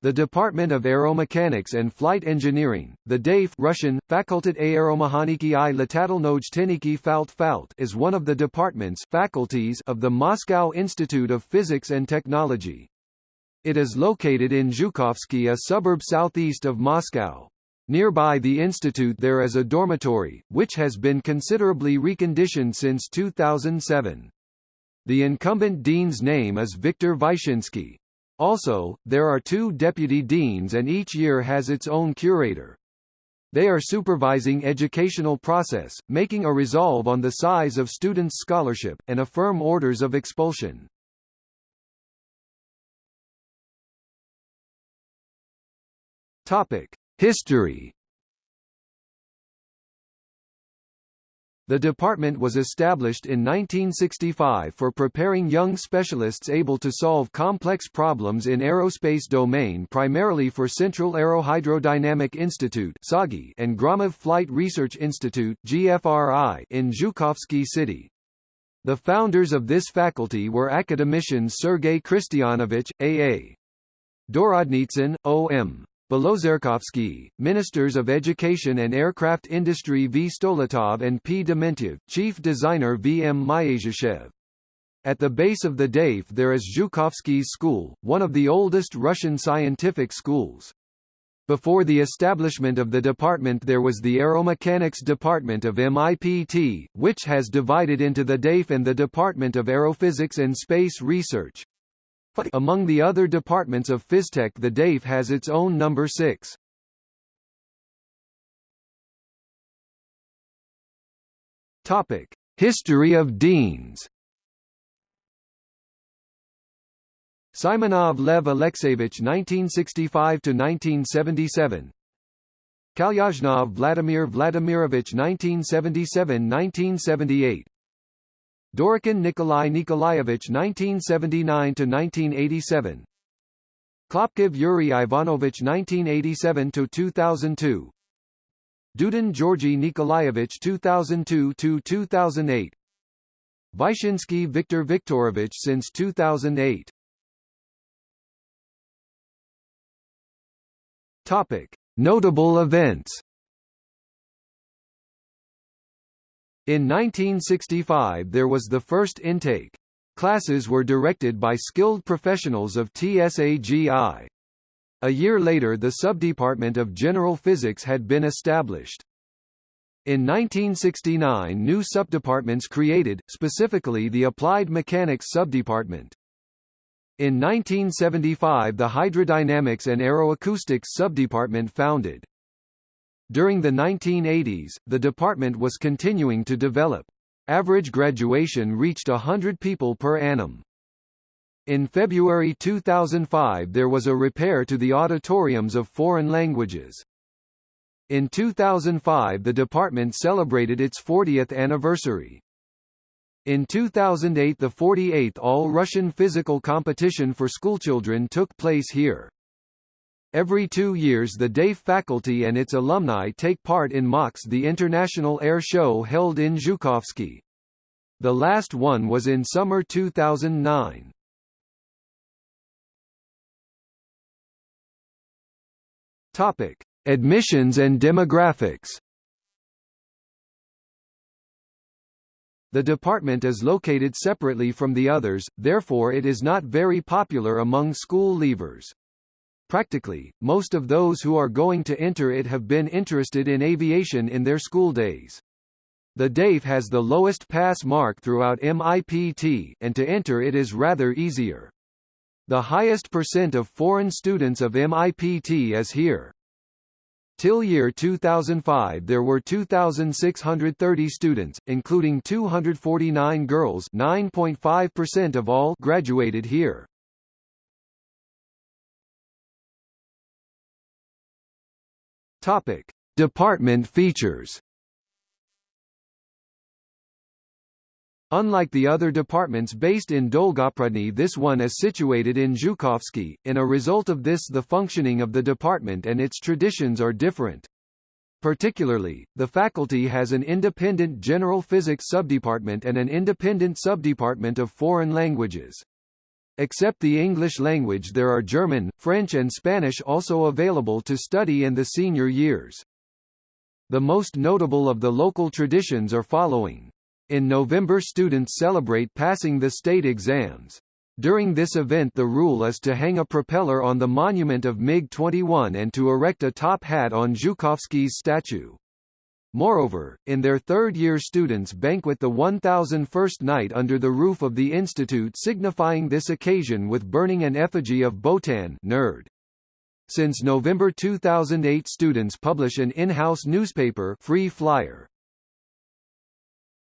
The Department of Aeromechanics and Flight Engineering, the DAFE Russian, Fakultet Aeromechaniki i Letalnoj Falt Falt is one of the departments faculties of the Moscow Institute of Physics and Technology. It is located in Zhukovsky a suburb southeast of Moscow. Nearby the institute there is a dormitory, which has been considerably reconditioned since 2007. The incumbent dean's name is Viktor Vyshinsky. Also, there are two deputy deans and each year has its own curator. They are supervising educational process, making a resolve on the size of students' scholarship, and affirm orders of expulsion. History The department was established in 1965 for preparing young specialists able to solve complex problems in aerospace domain primarily for Central Aerohydrodynamic Institute and Gromov Flight Research Institute in Zhukovsky City. The founders of this faculty were academicians Sergei Khristianovich, A.A. Dorodnitsyn, O.M. Belotserkovsky, Ministers of Education and Aircraft Industry V. Stoletov and P. Dementiev, Chief Designer V. M. Myasishchev. At the base of the DAFE there is Zhukovsky's School, one of the oldest Russian scientific schools. Before the establishment of the department there was the Aeromechanics Department of MIPT, which has divided into the DAFE and the Department of Aerophysics and Space Research. Among the other departments of Phystech the DAFE has its own number 6. Topic: History of deans. Simonov Lev Alexeyevich 1965 to 1977. Kalyazhnov Vladimir Vladimirovich 1977-1978 Dorokin Nikolai Nikolaevich 1979–1987 Khlopkov Yuri Ivanovich 1987–2002 Dudin Georgy Nikolaevich 2002–2008 Vyshinsky Viktor Viktorovich since 2008 Topic. Notable events In 1965 there was the first intake. Classes were directed by skilled professionals of TSAGI. A year later the subdepartment of general physics had been established. In 1969 new subdepartments created, specifically the Applied Mechanics subdepartment. In 1975 the Hydrodynamics and Aeroacoustics subdepartment founded. During the 1980s, the department was continuing to develop. Average graduation reached 100 people per annum. In February 2005 there was a repair to the auditoriums of foreign languages. In 2005 the department celebrated its 40th anniversary. In 2008 the 48th All-Russian Physical Competition for Schoolchildren took place here. Every two years the DAFE faculty and its alumni take part in MAKS the International Air Show held in Zhukovsky. The last one was in summer 2009. Topic: Admissions and demographics. The department is located separately from the others, therefore it is not very popular among school leavers. Practically, most of those who are going to enter it have been interested in aviation in their school days. The DAFE has the lowest pass mark throughout MIPT, and to enter it is rather easier. The highest percent of foreign students of MIPT is here. Till year 2005 there were 2,630 students, including 249 girls 9.5% of all graduated here. Topic: Department features. Unlike the other departments based in Dolgoprudny this one is situated in Zhukovsky, in a result of this the functioning of the department and its traditions are different. Particularly, the faculty has an independent general physics subdepartment and an independent subdepartment of foreign languages. Except the English language there are German, French and Spanish also available to study in the senior years. The most notable of the local traditions are following. In November students celebrate passing the state exams. During this event the rule is to hang a propeller on the monument of MiG-21 and to erect a top hat on Zhukovsky's statue. Moreover, in their third year students banquet the 1001st night under the roof of the institute signifying this occasion with burning an effigy of Botan nerd. Since November 2008 students publish an in-house newspaper Free Flyer.